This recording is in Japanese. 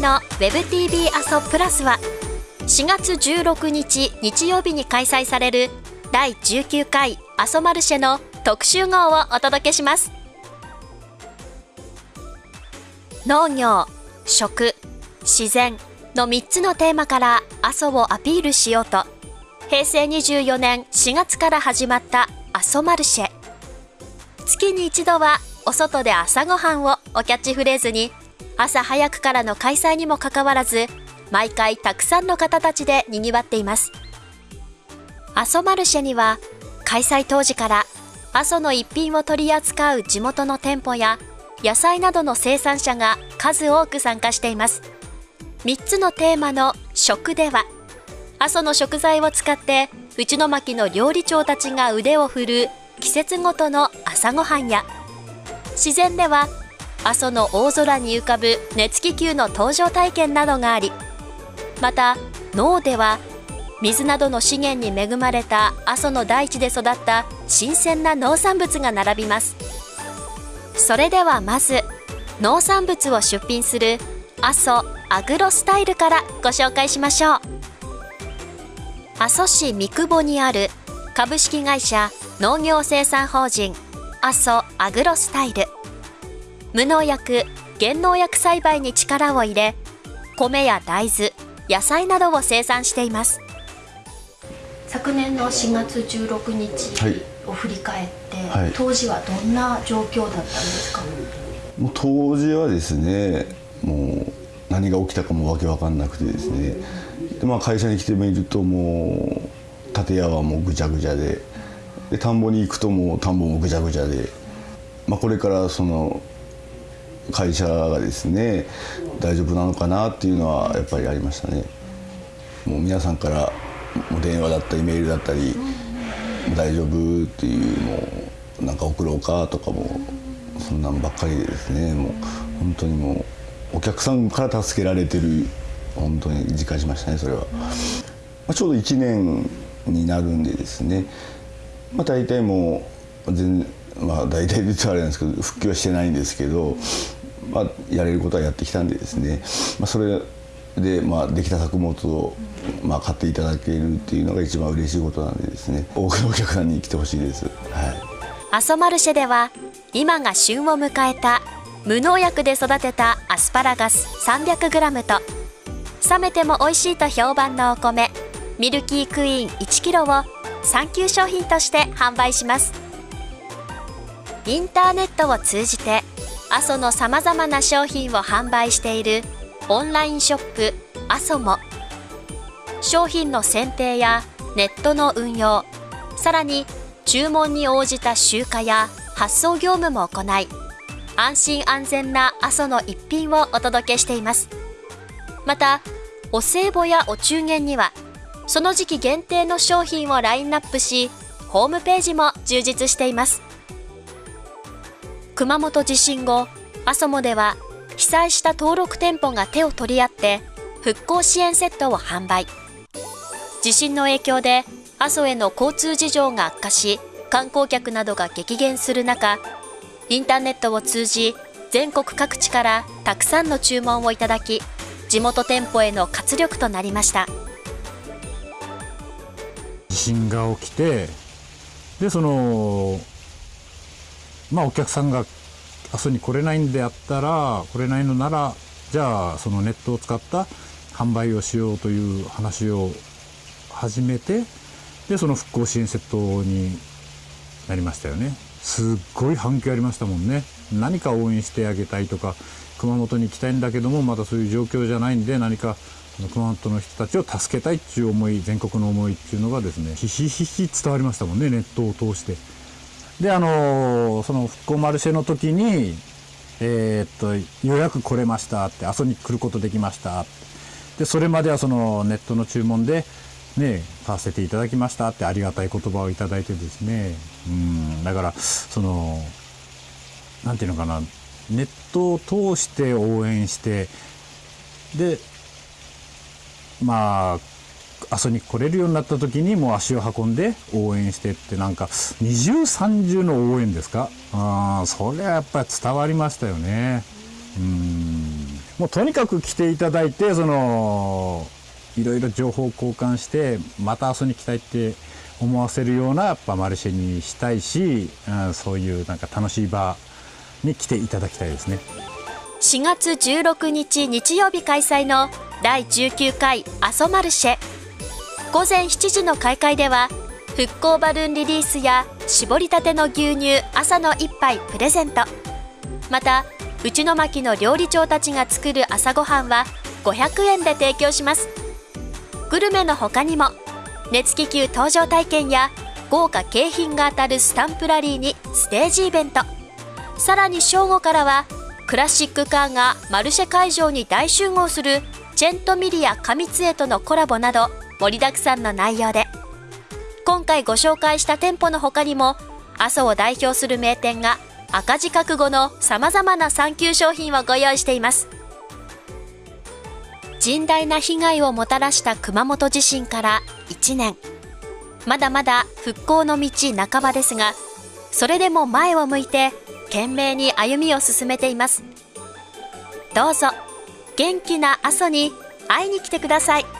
の WebTV 阿蘇プラスは4月16日日曜日に開催される第19回阿蘇マルシェの特集号をお届けします。農業食自然の3つのテーマから阿蘇をアピールしようと平成24年4月から始まった阿蘇マルシェ。月に一度はお外で朝ごはんをおキャッチフレーズに朝早くからの開催にもかかわらず毎回たくさんの方たちで賑わっています。阿蘇マルシェには開催当時から阿蘇の一品を取り扱う地元の店舗や野菜などの生産者が数多く参加しています。3つのテーマの食では阿蘇の食材を使って内野巻の料理長たちが腕を振る季節ごとの朝ごはんや自然では阿蘇の大空に浮かぶ熱気球の登場体験などがありまた脳では水などの資源に恵まれた阿蘇の大地で育った新鮮な農産物が並びます。それではまず農産物を出品する阿蘇アグロスタイルからご紹介しましょう。阿蘇市三久保にある株式会社農業生産法人阿蘇アグロスタイル。無農薬減農薬栽培に力を入れ米や大豆野菜などを生産しています。昨年の4月16日を振り返って、はい、当時はどんな状況だったんですか？もう当時はですねもう何が起きたかもわけわかんなくてですね。で、まあ、会社に来てみるともう建屋はもうぐちゃぐちゃでで田んぼに行くともう田んぼもぐちゃぐちゃで、まあ、これからその会社がですね大丈夫なのかなっていうのはやっぱりありましたね。もう皆さんから電話だったりメールだったり「大丈夫?」っていうもうなんか送ろうかとかもそんなんばっかりでですねもう本当にもうお客さんから助けられてる本当に実感しましたねそれは。まあ、ちょうど1年になるんでですね、まあ、大体もう全まあ大体言うとあれなんですけど復帰はしてないんですけどまあ、やれることはやってきたんでですね、まあ、それで、まあ、できた作物を、まあ、買っていただけるっていうのが一番嬉しいことなんでですね。多くのお客さんに来てほしいです。はい。阿蘇マルシェでは今が旬を迎えた無農薬で育てたアスパラガス 300g と冷めても美味しいと評判のお米ミルキークイーン 1kg を産休商品として販売します。インターネットを通じて阿蘇のさまざまな商品を販売しているオンラインショップ阿蘇も商品の選定やネットの運用さらに注文に応じた集荷や発送業務も行い安心安全な阿蘇の一品をお届けしています。またお歳暮やお中元にはその時期限定の商品をラインナップしホームページも充実しています。熊本地震後阿蘇モでは被災した登録店舗が手を取り合って復興支援セットを販売。地震の影響で阿蘇への交通事情が悪化し観光客などが激減する中インターネットを通じ全国各地からたくさんの注文をいただき地元店舗への活力となりました。地震が起きてでそのまあお客さんが阿蘇に来れないんであったら来れないのならじゃあそのネットを使った販売をしようという話を始めてでその復興支援セットになりましたよねすっごい反響ありましたもんね何か応援してあげたいとか熊本に行きたいんだけどもまだそういう状況じゃないんで何か熊本の人たちを助けたいっていう思い全国の思いっていうのがですねひしひし伝わりましたもんねネットを通して。であのその復興マルシェの時にえー、っと予約来れましたって阿蘇に来ることできました。でそれまではそのネットの注文でね買わせていただきましたってありがたい言葉をいただいてですね。うんだからその何て言うのかな。ネットを通して応援してでまあ阿蘇に来れるようになった時にもう足を運んで応援してってなんか二重三重の応援ですか？あそれはやっぱり伝わりましたよね。うん。もうとにかく来ていただいてそのいろいろ情報交換してまた阿蘇に来たいって思わせるようなやっぱマルシェにしたいし、うん、そういうなんか楽しい場に来ていただきたいですね。4月16日日曜日開催の第19回阿蘇マルシェ。午前7時の開会では復興バルーンリリースや絞りたての牛乳朝の一杯プレゼント。また内野巻の料理長たちが作る朝ごはんは500円で提供します。グルメの他にも熱気球搭乗体験や豪華景品が当たるスタンプラリーにステージイベント。さらに正午からはクラシックカーがマルシェ会場に大集合するチェントミリア上津江とのコラボなど盛りだくさんの内容で。今回ご紹介した店舗の他にも阿蘇を代表する名店が赤字覚悟の様々な産休商品をご用意しています。甚大な被害をもたらした熊本地震から1年。まだまだ復興の道半ばですがそれでも前を向いて懸命に歩みを進めています。どうぞ元気な阿蘇に会いに来てください。